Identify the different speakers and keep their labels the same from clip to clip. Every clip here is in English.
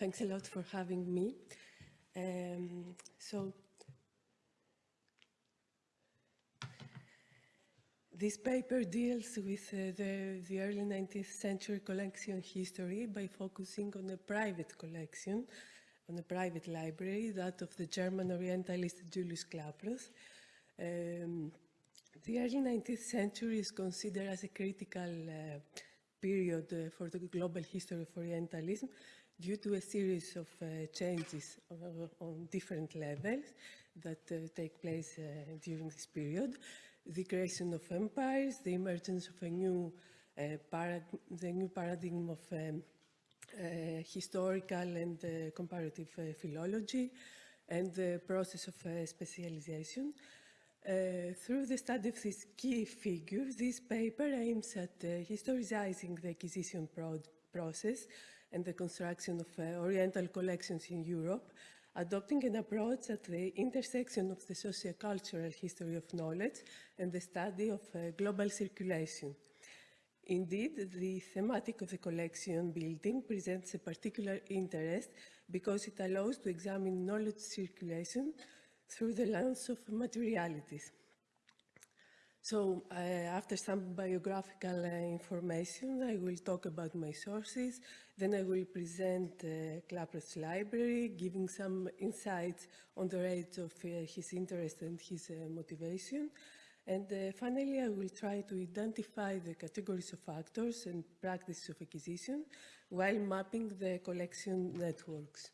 Speaker 1: Thanks a lot for having me. Um, so, this paper deals with uh, the, the early 19th century collection history by focusing on a private collection, on a private library, that of the German Orientalist Julius Klaproth. Um, the early 19th century is considered as a critical uh, period uh, for the global history of Orientalism due to a series of uh, changes on, on, different levels that uh, take place uh, during this period. The creation of empires, the emergence of a new, uh, the new paradigm of um, historical and comparative philology, and the process of specialization. Uh, through the study of these key figures, this paper aims at uh, historicizing the acquisition pro process and the construction of uh, Oriental collections in Europe, adopting an approach at the intersection of the socio-cultural history of knowledge and the study of uh, global circulation. Indeed, the thematic of the collection building presents a particular interest because it allows to examine knowledge circulation through the lens of materialities. So uh, after some biographical uh, information, I will talk about my sources, then I will present uh, Klaproth's library, giving some insights on the rate of uh, his interest and his uh, motivation. And uh, finally, I will try to identify the categories of actors and practices of acquisition while mapping the collection networks.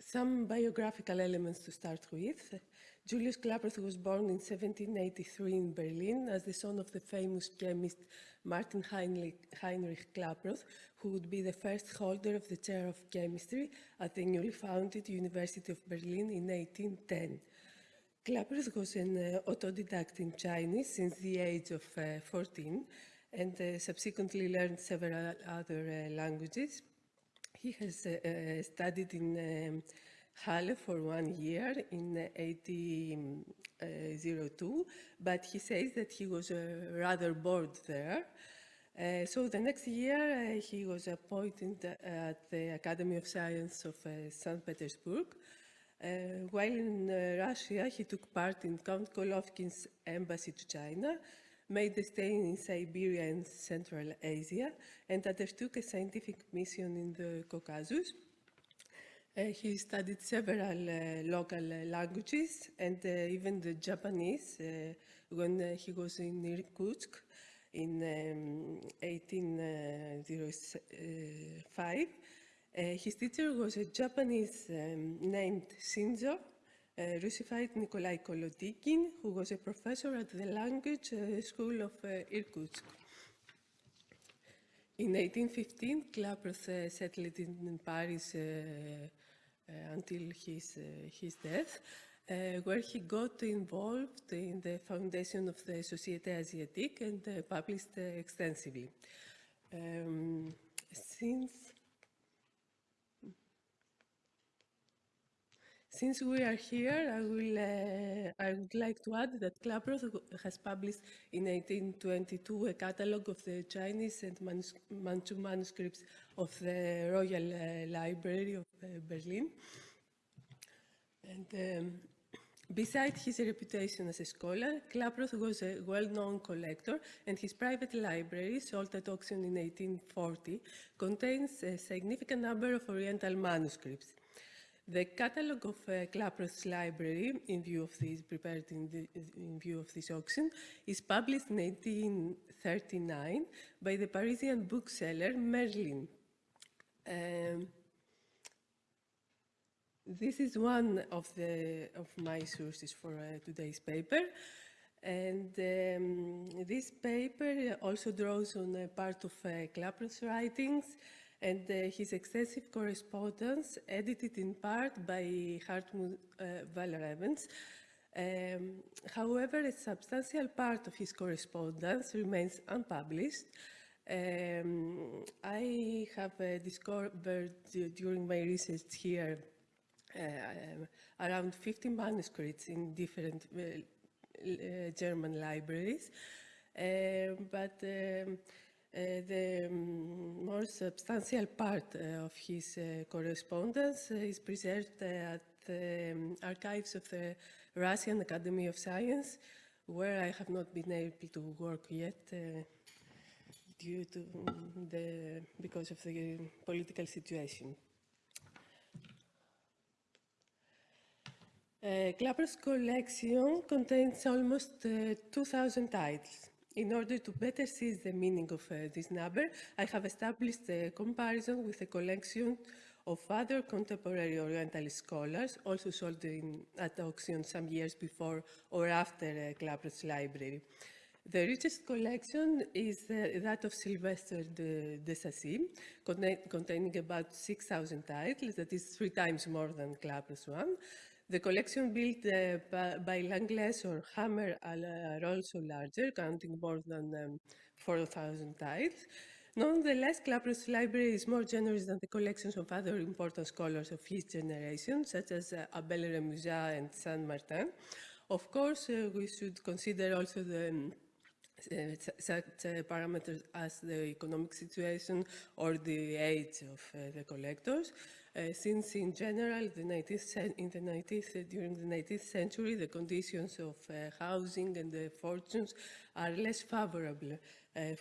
Speaker 1: Some biographical elements to start with. Julius Klaproth was born in 1783 in Berlin as the son of the famous chemist Martin Heinrich, Klaproth, who would be the first holder of the chair of chemistry at the newly founded University of Berlin in 1810. Klaproth was an uh, autodidact in Chinese since the age of uh, 14 and uh, subsequently learned several other uh, languages. He has uh, uh, studied in um, Halle for one year in 1802, but he says that he was uh, rather bored there. Uh, so the next year uh, he was appointed at the Academy of Science of St. Petersburg. while in Russia, he took part in Count Golovkin's embassy to China, made a stay in Siberia and Central Asia, and undertook a scientific mission in the Caucasus. Uh, he studied several uh, local languages and uh, even the Japanese when he was in Irkutsk in um, 1805. his teacher was a Japanese um, named Shinzo, uh, Russified Nikolai Kolotygin, who was a professor at the language uh, school of uh, Irkutsk. In 1815, Klaproth settled in Paris until his, his death. Uh, where he got involved in the foundation of the Société Asiatique and uh, published uh, extensively. Um, since Since we are here, I, will, uh, would like to add that Klaproth has published in 1822 a catalogue of the Chinese and Manchu manuscripts of the Royal uh, Library of uh, Berlin. And um, Besides his reputation as a scholar, Klaproth was a well-known collector and his private library, sold at auction in 1840, contains a significant number of Oriental manuscripts. The catalogue of uh, library, in view of this, prepared in, the, in, view of this auction, is published in 1839 by the Parisian bookseller Merlin. Um, this is one of, the, of my sources for uh, today's paper. And um, this paper also draws on a part of uh, writings and uh, his extensive correspondence, edited in part by Hartmut uh, Walravens. Um, however, a substantial part of his correspondence remains unpublished. Um, I have uh, discovered during my research here uh, around 50 manuscripts in different uh, uh, German libraries, um, but um, Uh, the um, more substantial part uh, of his uh, correspondence is preserved at the um, archives of the Russian Academy of Science, where I have not been able to work yet due to the, because of the political situation. Uh, Klaproth's collection contains almost uh, 2,000 titles. In order to better seize the meaning of uh, this number, I have established a comparison with a collection of other contemporary Oriental scholars, also sold in, at auction some years before or after uh, library. The richest collection is uh, that of Silvestre de, de Sacy, containing about 6,000 titles, that is three times more than Klaproth's one. The collection built uh, by Langles or Hammer are also larger, counting more than um, 4,000 titles. Nonetheless, Klaproth's library is more generous than the collections of other important scholars of his generation, such as uh, Abel Remusat and Saint Martin. Of course, uh, we should consider also the um, uh, such uh, parameters as the economic situation or the age of uh, the collectors. Uh, since in general, the 19th, in the 19th, uh, during the 19th century, the conditions of uh, housing and the fortunes are less favorable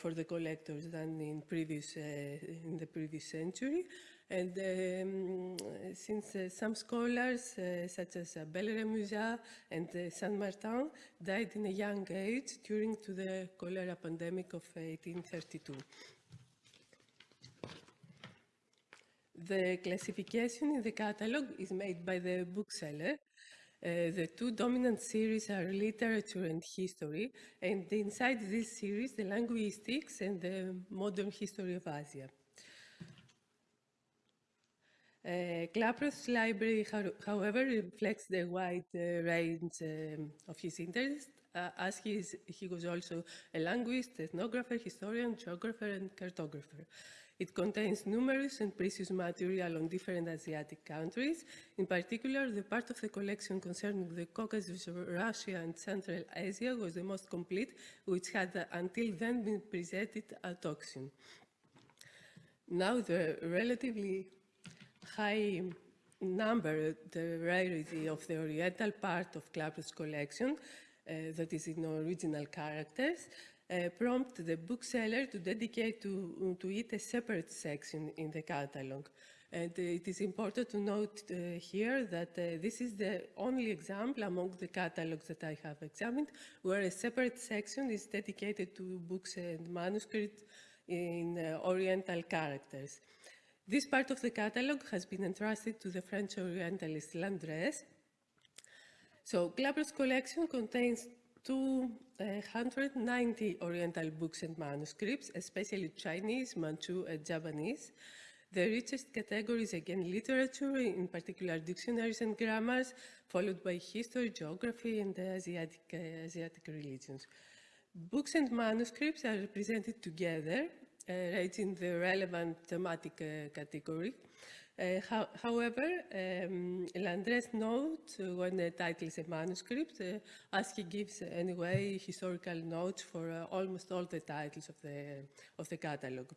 Speaker 1: for the collectors than in previous in the previous century. And um, since uh, some scholars, uh, such as Abel Remusat and uh, Saint Martin, died in a young age during to the cholera pandemic of 1832. The classification in the catalog is made by the bookseller. Uh, the two dominant series are literature and history, and inside this series, the linguistics and the modern history of Asia. Uh, library, however, reflects the wide uh, range um, of his interests, uh, as he, is, he was also a linguist, ethnographer, historian, geographer, and cartographer. It contains numerous and precious material on different Asiatic countries. In particular, the part of the collection concerning the Caucasus, Russia, and Central Asia was the most complete, which had uh, until then been presented at auction. Now, the relatively high number, the rarity of the Oriental part of Klaproth's collection, uh, that is in original characters, uh, prompt the bookseller to dedicate to, to it a separate section in the catalog. And uh, it is important to note uh, here that uh, this is the only example among the catalogs that I have examined where a separate section is dedicated to books and manuscripts in uh, Oriental characters. This part of the catalog has been entrusted to the French Orientalist Landresse. So Klaproth's collection contains 290 Oriental books and manuscripts, especially Chinese, Manchu, and Japanese. The richest category is again literature, in particular dictionaries and grammars, followed by history, geography, and Asiatic, uh, Asiatic religions. Books and manuscripts are represented together uh, right in the relevant thematic uh, category. Uh, how, however, um, Landresse notes uh, when the title is a manuscript, uh, as he gives uh, anyway historical notes for almost all the titles of the, of the catalogue.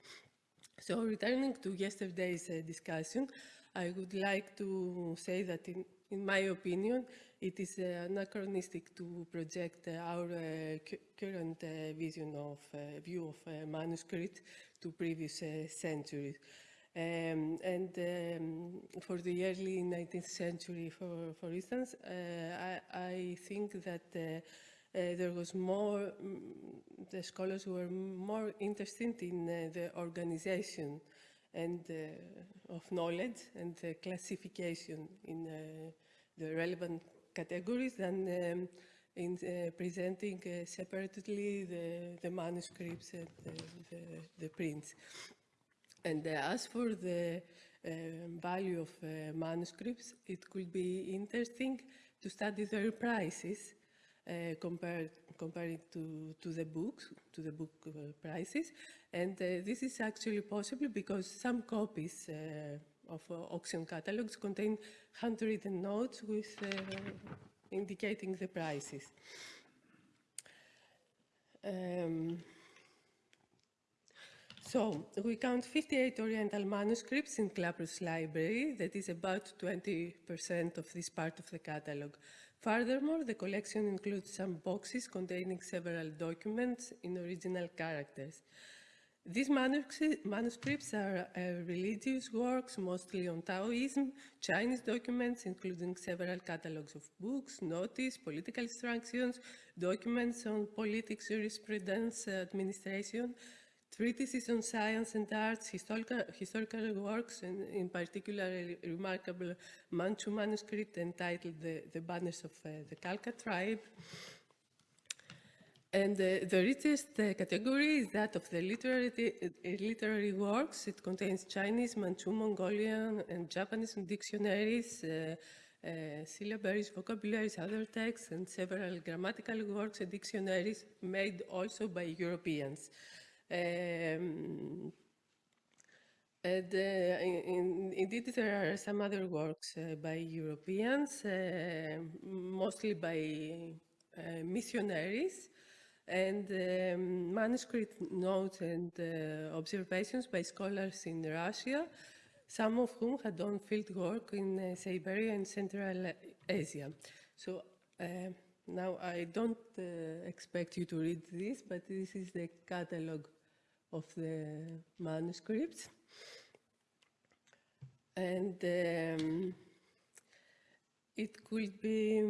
Speaker 1: So returning to yesterday's discussion, I would like to say that in, in my opinion, it is anachronistic to project our uh, current uh, vision of uh, view of manuscript to previous centuries. Um, and um, for the early 19th century, for, for instance, I, I, think that uh, there was more, mm, the scholars were more interested in uh, the organization and uh, of knowledge and the classification in the relevant categories than um, in uh, presenting uh, separately the, the, manuscripts and the, the, the prints. And uh, as for the um, value of uh, manuscripts, it could be interesting to study their prices uh, compared, compared to, to the books, to the book uh, prices. And this is actually possible because some copies of uh, auction catalogs contain handwritten notes with uh, indicating the prices. Um, So we count 58 Oriental manuscripts in Klaproth's library, that is about 20% of this part of the catalog. Furthermore, the collection includes some boxes containing several documents in original characters. These manuscripts are uh, religious works, mostly on Taoism, Chinese documents, including several catalogs of books, notice, political instructions, documents on politics, jurisprudence, administration, treatises on science and arts, historical, historical works, and in particular a remarkable Manchu manuscript entitled The, the Banners of uh, the Khalkha Tribe. And uh, the richest uh, category is that of the literary, uh, literary works. It contains Chinese, Manchu, Mongolian, and Japanese dictionaries, uh, uh, syllabaries, vocabularies, other texts, and several grammatical works and dictionaries made also by Europeans. Um, in, indeed, there are some other works uh, by Europeans, uh, mostly by missionaries, and um, manuscript notes and observations by scholars in Russia, some of whom had done field work in Siberia and Central Asia. So now I don't expect you to read this, but this is the catalog of the manuscripts. And um, it could be,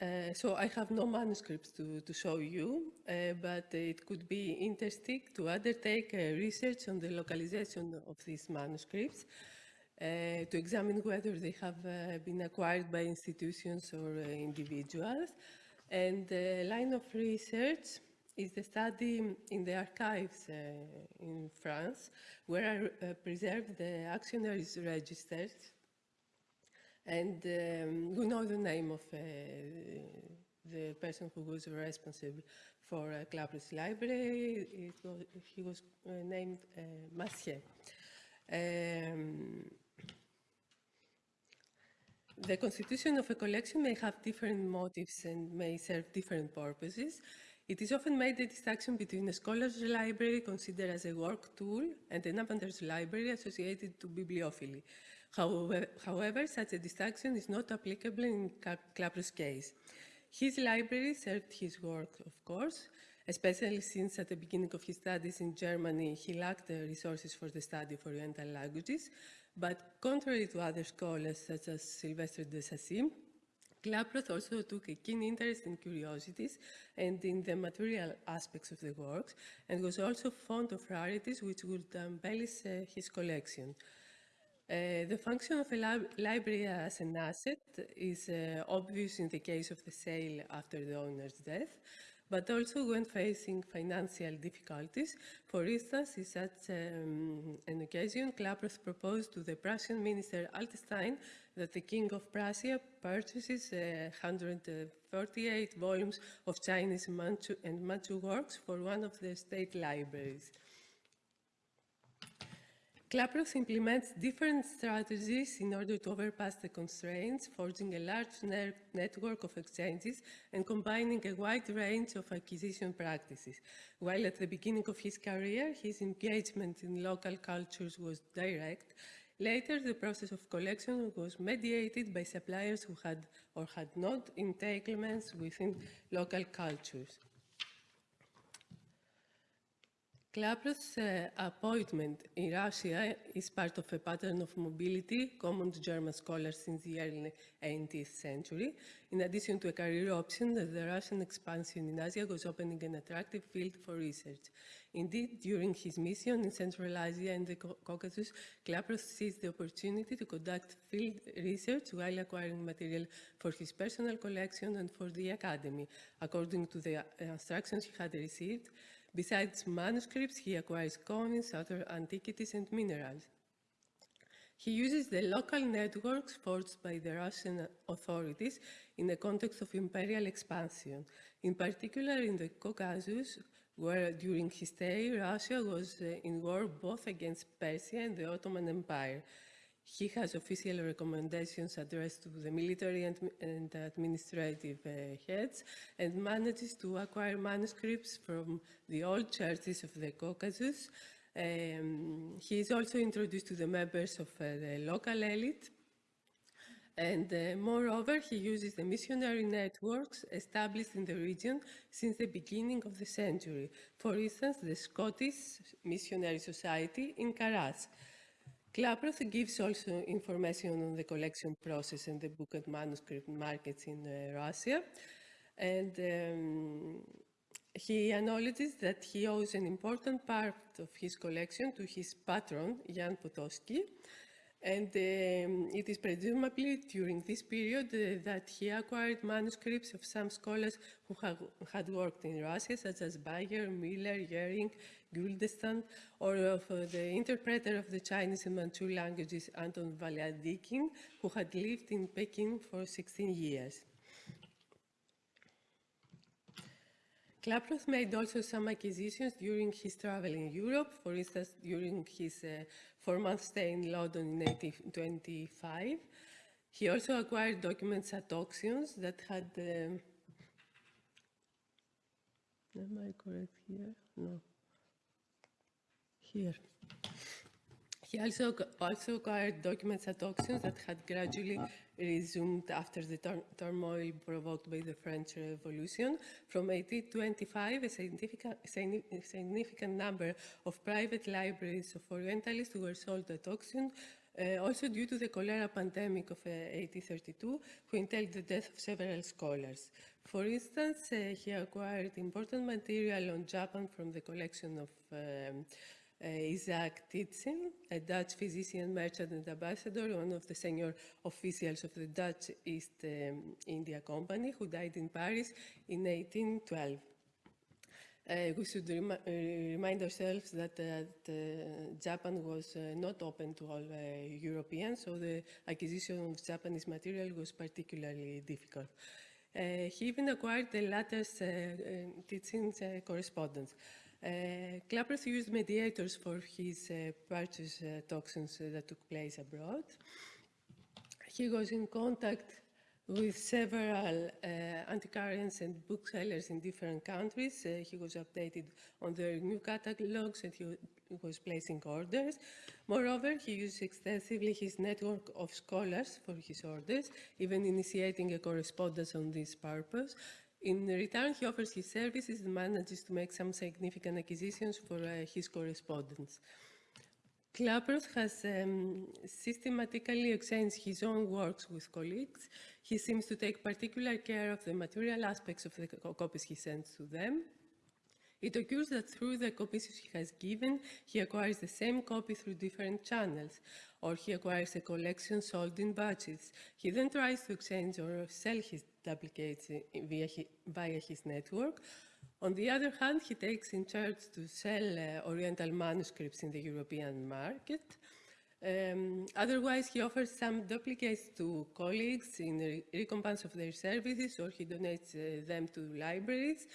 Speaker 1: uh, so I have no manuscripts to, to show you, uh, but it could be interesting to undertake research on the localization of these manuscripts, uh, to examine whether they have uh, been acquired by institutions or uh, individuals. And the line of research is the study in the archives uh, in France, where I uh, preserved the actionaries registers. And um, we know the name of uh, the person who was responsible for uh, Klaproth's library. Was, he was uh, named uh, Massier. Um, the constitution of a collection may have different motives and may serve different purposes. It is often made the distinction between a scholar's library considered as a work tool and an amateur's library associated to bibliophily. However, however, such a distinction is not applicable in Klaproth's case. His library served his work, of course, especially since at the beginning of his studies in Germany, he lacked the resources for the study of Oriental languages. But contrary to other scholars, such as Silvestre de Sacy, Klaproth also took a keen interest in curiosities and in the material aspects of the works, and was also fond of rarities which would embellish uh, his collection. Uh, the function of a li library as an asset is uh, obvious in the case of the sale after the owner's death, but also when facing financial difficulties. For instance, in such um, an occasion, Klaproth proposed to the Prussian minister Altenstein that the King of Prussia purchases uh, 148 volumes of Chinese Manchu and Manchu works for one of the state libraries. Klaproth implements different strategies in order to overpass the constraints, forging a large ne network of exchanges and combining a wide range of acquisition practices. While at the beginning of his career, his engagement in local cultures was direct, Later, the process of collection was mediated by suppliers who had or had not entanglements within local cultures. Klaproth's uh, appointment in Russia is part of a pattern of mobility common to German scholars since the early 18th century. In addition to a career option, the Russian expansion in Asia was opening an attractive field for research. Indeed, during his mission in Central Asia and the Caucasus, Klaproth seized the opportunity to conduct field research while acquiring material for his personal collection and for the academy, according to the instructions he had received Besides manuscripts, he acquires coins, other antiquities, and minerals. He uses the local networks forged by the Russian authorities in the context of imperial expansion, in particular in the Caucasus, where during his stay, Russia was uh, in war both against Persia and the Ottoman Empire. He has official recommendations addressed to the military and, and administrative uh, heads and manages to acquire manuscripts from the old churches of the Caucasus. Um, he is also introduced to the members of uh, the local elite and uh, moreover, he uses the missionary networks established in the region since the beginning of the century. For instance, the Scottish Missionary Society in Karass. Klaproth gives also information on the collection process and the book and manuscript markets in uh, Russia. And um, he acknowledges that he owes an important part of his collection to his patron, Jan Potocki, and um, it is presumably during this period uh, that he acquired manuscripts of some scholars who had worked in Russia, such as Bayer, Miller, Goering, Güldenstädt, or of uh, the interpreter of the Chinese and Manchu languages, Anton Vladykin, who had lived in Peking for 16 years. Klaproth made also some acquisitions during his travel in Europe, for instance, during his uh, four-month stay in London in 1825. He also acquired documents at auctions that had... Um, am I correct here? No. Here. He also, also acquired documents at auctions that had gradually resumed after the turmoil provoked by the French Revolution. From 1825, a significant, significant number of private libraries of Orientalists were sold at auction, uh, also due to the cholera pandemic of uh, 1832, who entailed the death of several scholars. For instance, uh, he acquired important material on Japan from the collection of um, Isaac Titsingh, a Dutch physician, merchant and ambassador, one of the senior officials of the Dutch East um, India Company, who died in Paris in 1812. Uh, we should remi uh, remind ourselves that uh, Japan was uh, not open to all uh, Europeans, so the acquisition of Japanese material was particularly difficult. Uh, he even acquired the latter's teachings correspondence. Uh, Klaproth used mediators for his uh, purchase uh, toxins uh, that took place abroad. He was in contact with several uh, antiquarians and booksellers in different countries. Uh, he was updated on their new catalogs and he was placing orders. Moreover, he used extensively his network of scholars for his orders, even initiating a correspondence on this purpose. In return, he offers his services and manages to make some significant acquisitions for uh, his correspondence. Klaproth has um, systematically exchanged his own works with colleagues. He seems to take particular care of the material aspects of the copies he sends to them. It occurs that through the copies he has given, he acquires the same copy through different channels, or he acquires a collection sold in batches. He then tries to exchange or sell his duplicates via, via his network. On the other hand, he takes in charge to sell uh, Oriental manuscripts in the European market. Um, otherwise, he offers some duplicates to colleagues in re recompense of their services, or he donates uh, them to libraries.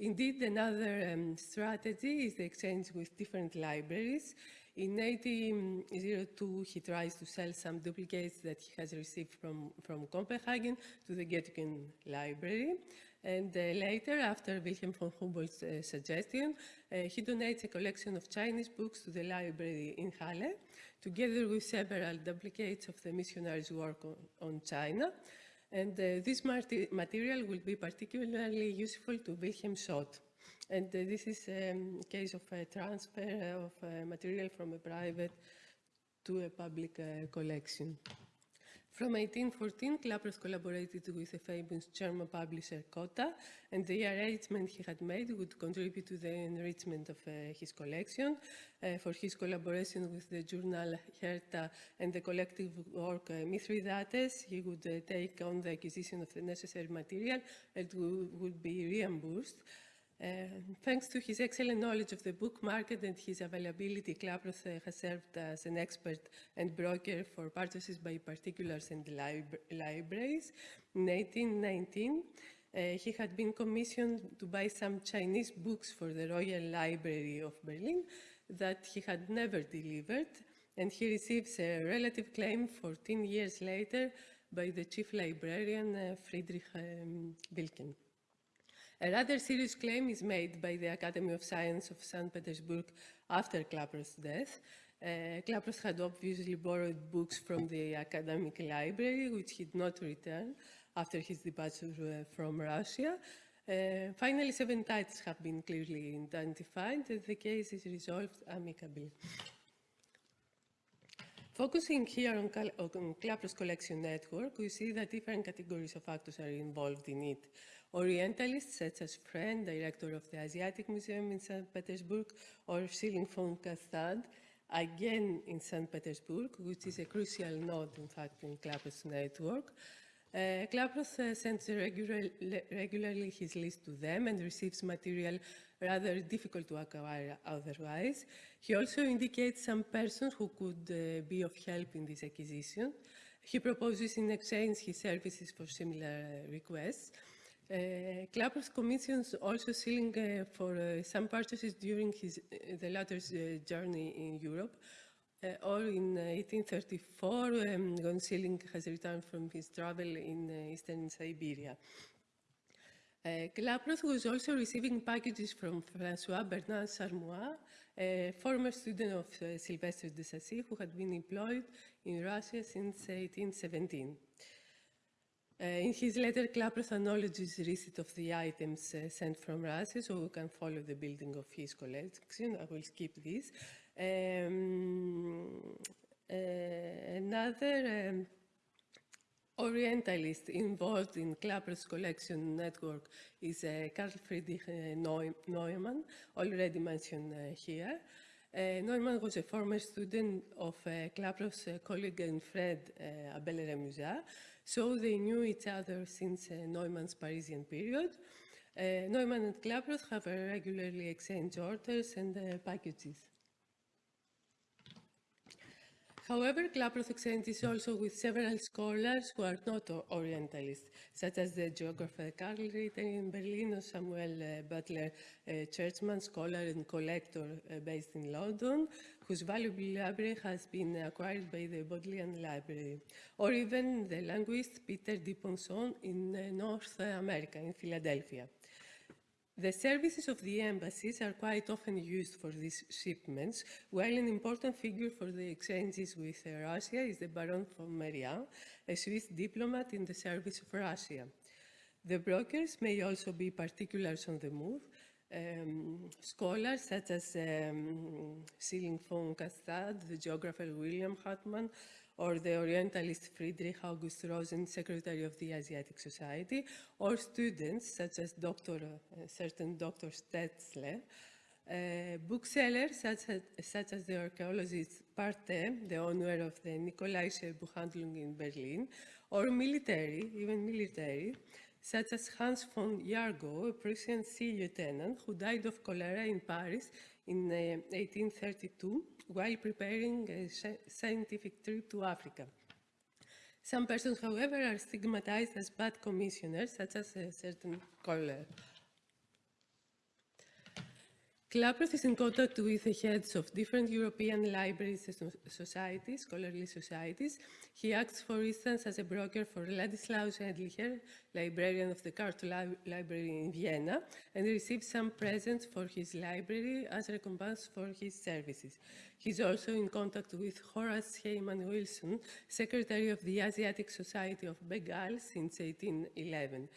Speaker 1: Indeed, another um, strategy is the exchange with different libraries. In 1802, he tries to sell some duplicates that he has received from, from Copenhagen to the Goettingen Library. And uh, later, after Wilhelm von Humboldt's uh, suggestion, uh, he donates a collection of Chinese books to the library in Halle, together with several duplicates of the missionaries' work on, on China. And uh, this material will be particularly useful to Wilhelm Schott. And uh, this is a um, case of a transfer of uh, material from a private to a public collection. From 1814, Klaproth collaborated with the famous German publisher Cotta, and the arrangement he had made would contribute to the enrichment of uh, his collection. Uh, for his collaboration with the journal Hertha and the collective work uh, Mithridates, he would uh, take on the acquisition of the necessary material and would be reimbursed. Uh, thanks to his excellent knowledge of the book market and his availability, Klaproth uh, has served as an expert and broker for purchases by particulars and lib libraries. In 1819, uh, he had been commissioned to buy some Chinese books for the Royal Library of Berlin that he had never delivered. and he receives a relative claim 14 years later by the chief librarian uh, Friedrich um, Wilken. A rather serious claim is made by the Academy of Science of St. Petersburg after Klaproth's death. Uh, Klaproth had obviously borrowed books from the academic library, which he did not return after his departure uh, from Russia. Uh, finally, seven titles have been clearly identified, and the case is resolved amicably. Focusing here on, on Klaproth's collection network, we see that different categories of actors are involved in it. Orientalists, such as Frähn, director of the Asiatic Museum in St. Petersburg, or Schilling von Canstadt, again in St. Petersburg, which is a crucial node, in fact, in Klaproth's network. Uh, Klaproth uh, sends regular, regularly his list to them and receives material rather difficult to acquire otherwise. He also indicates some persons who could uh, be of help in this acquisition. He proposes in exchange his services for similar uh, requests. Uh, Klaproth commissions also Schilling uh, for uh, some purchases during his, uh, the latter's uh, journey in Europe, uh, or in 1834 um, when Schilling has returned from his travel in eastern Siberia. Uh, Klaproth was also receiving packages from François Bernard Charmoy, a former student of uh, Silvestre de Sacy, who had been employed in Russia since 1817. Uh, in his letter, Klaproth acknowledges receipt of the items uh, sent from Russia, so we can follow the building of his collection. I will skip this. Um, uh, another um, Orientalist involved in Klaproth's collection network is uh, Karl Friedrich Neumann, already mentioned uh, here. Uh, Neumann was a former student of uh, colleague and friend uh, Abel Remusat, so they knew each other since uh, Neumann's Parisian period. Uh, Neumann and Klaproth have regularly exchanged orders and packages. However, Klaproth exchanges also with several scholars who are not Orientalists, such as the geographer Karl Ritter in Berlin or Samuel uh, Butler uh, Churchman, scholar and collector uh, based in London, whose valuable library has been acquired by the Bodleian Library, or even the linguist Peter Du Ponceau in uh, North America, in Philadelphia. The services of the embassies are quite often used for these shipments, while an important figure for the exchanges with Russia is the Baron von Merian, a Swiss diplomat in the service of Russia. The brokers may also be particulars on the move, um, scholars such as um, Schilling von Canstadt, the geographer William Hartmann, or the Orientalist Friedrich August Rosen, Secretary of the Asiatic Society, or students such as Dr. Uh, certain Dr. Stetzle, uh, booksellers such as, such as, the archaeologist Parthey, the owner of the Nicolaische Buchhandlung in Berlin, or military, even military, such as Hans von Jagow, a Prussian sea lieutenant who died of cholera in Paris in uh, 1832 while preparing a scientific trip to Africa. Some persons, however, are stigmatized as bad commissioners, such as a certain Kohler. Klaproth is in contact with the heads of different European libraries societies, scholarly societies. He acts, for instance, as a broker for Ladislaus Endlicher, librarian of the Carto Li Library in Vienna, and receives some presents for his library as a recompense for his services. He's also in contact with Horace Hayman Wilson, secretary of the Asiatic Society of Bengal since 1811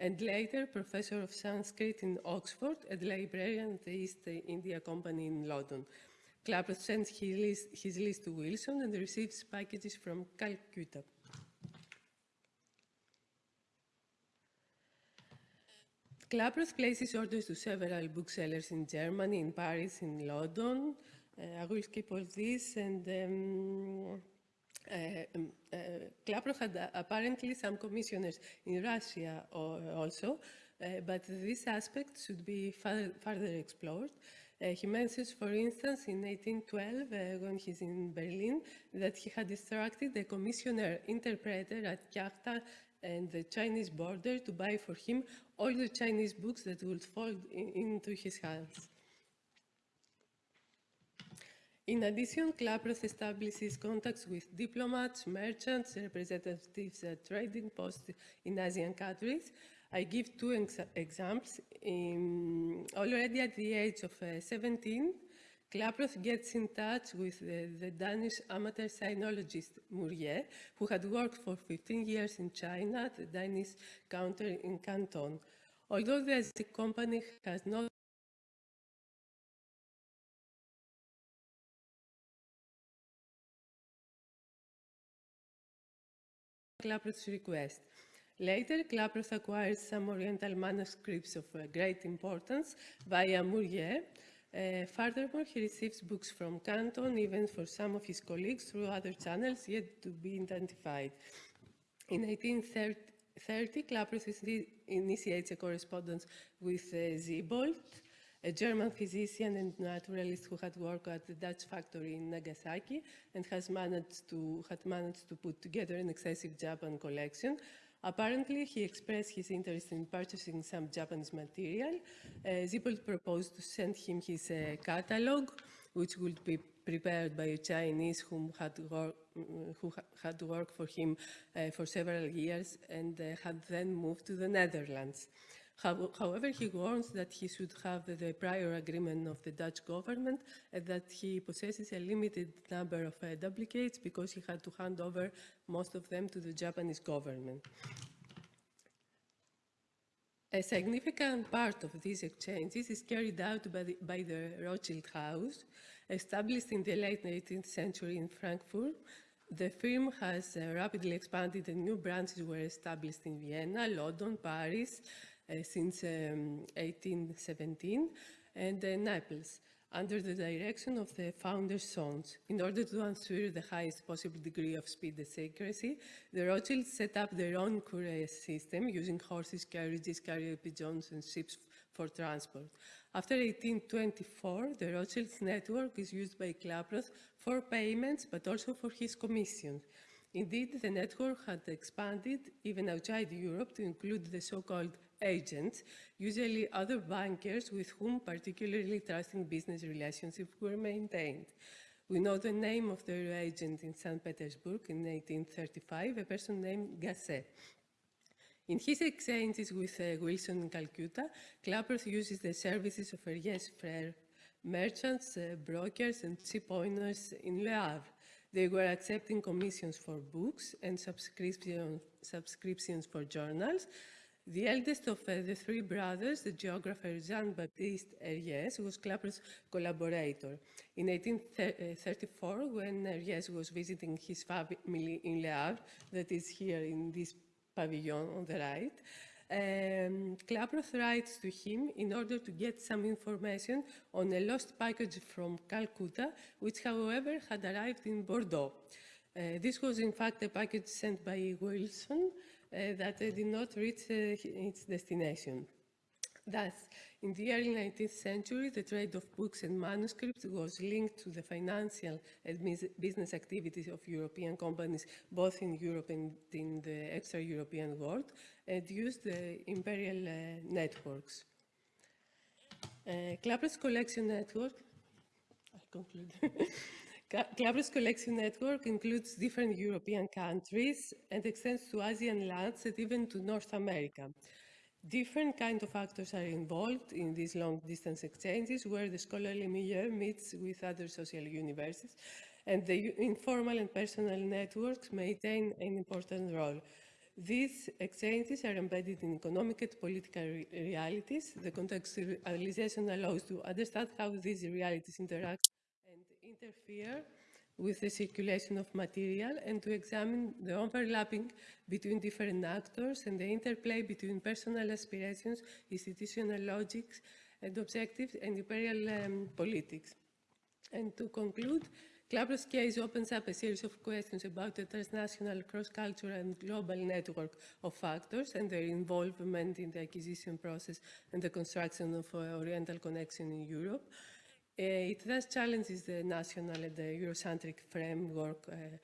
Speaker 1: and later professor of Sanskrit in Oxford and librarian at the East India Company in London. Klaproth sends his list, his list to Wilson and receives packages from Calcutta. Klaproth places orders to several booksellers in Germany, in Paris, in London. Uh, I will skip all this and um, uh, had uh, apparently some commissioners in Russia also, uh, but this aspect should be further explored. Uh, he mentions, for instance, in 1812, uh, when he's in Berlin, that he had instructed the commissioner interpreter at Kyakhta and the Chinese border to buy for him all the Chinese books that would fall in, into his hands. In addition, Klaproth establishes contacts with diplomats, merchants, representatives at trading posts in Asian countries. I give two ex examples. In, already at the age of uh, 17, Klaproth gets in touch with the, the, Danish amateur sinologist Mourier, who had worked for 15 years in China the Danish counter in Canton. Although the company has not Klaproth's request. Later, Klaproth acquired some Oriental manuscripts of uh, great importance via Mourier. Uh, furthermore, he receives books from Canton, even for some of his colleagues, through other channels yet to be identified. In 1830, Klaproth initiates a correspondence with uh, Siebold, a German physician and naturalist who had worked at the Dutch factory in Nagasaki and has managed to, had managed to put together an excessive Japan collection. Apparently, he expressed his interest in purchasing some Japanese material. Uh, Siebold proposed to send him his uh, catalog, which would be prepared by a Chinese whom had wor who had worked for him uh, for several years and uh, had then moved to the Netherlands. However, he warns that he should have the prior agreement of the Dutch government and that he possesses a limited number of uh, duplicates because he had to hand over most of them to the Japanese government. A significant part of these exchanges is carried out by the, by the Rothschild House, established in the late 18th century in Frankfurt. The firm has uh, rapidly expanded and new branches were established in Vienna, London, Paris, since um, 1817 and uh, Naples under the direction of the founder's sons. In order to ensure the highest possible degree of speed and secrecy, the Rothschilds set up their own courier system using horses, carriages, carrier pigeons, and ships for transport. After 1824, the Rothschilds network is used by Klaproth for payments, but also for his commissions. Indeed, the network had expanded even outside Europe to include the so-called agents, usually other bankers with whom particularly trusting business relationships were maintained. We know the name of the agent in St. Petersburg in 1835, a person named Gasset. In his exchanges with uh, Wilson in Calcutta, Klaproth uses the services of Eyriès Frères, merchants, uh, brokers, and ship owners in Le Havre. They were accepting commissions for books and subscription, subscriptions for journals, the eldest of uh, the three brothers, the geographer Jean-Baptiste Eyriès, was Klaproth's collaborator. In 1834, when Eyriès was visiting his family in Le Havre, that is here in this pavilion on the right, um, Klaproth writes to him in order to get some information on a lost package from Calcutta, which, however, had arrived in Bordeaux. Uh, this was, in fact, a package sent by Wilson, that did not reach uh, its destination. Thus, in the early 19th century, the trade of books and manuscripts was linked to the financial and business activities of European companies, both in Europe and in the extra-European world, and used the imperial uh, networks. Uh, Klaproth's collection network, I conclude. Klaproth's collection network includes different European countries and extends to Asian lands and even to North America. Different kinds of actors are involved in these long-distance exchanges where the scholarly milieu meets with other social universes and the informal and personal networks maintain an important role. These exchanges are embedded in economic and political re realities. The contextualization allows to understand how these realities interact interfere with the circulation of material and to examine the overlapping between different actors and the interplay between personal aspirations, institutional logics and objectives, and imperial um, politics. And to conclude, Klaproth's case opens up a series of questions about the transnational, cross-cultural and global network of factors and their involvement in the acquisition process and the construction of uh, Oriental connection in Europe. It thus challenges the national and the Eurocentric framework, uh,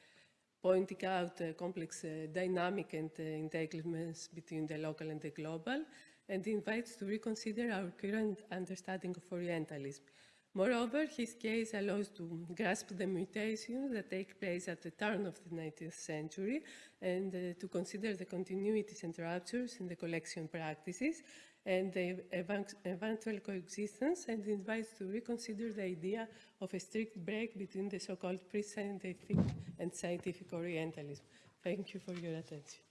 Speaker 1: pointing out a complex uh, dynamic and entanglements between the local and the global, and invites to reconsider our current understanding of Orientalism. Moreover, his case allows to grasp the mutations that take place at the turn of the 19th century and uh, to consider the continuities and ruptures in the collection practices and the eventual coexistence and invites to reconsider the idea of a strict break between the so-called pre-scientific and scientific Orientalism. Thank you for your attention.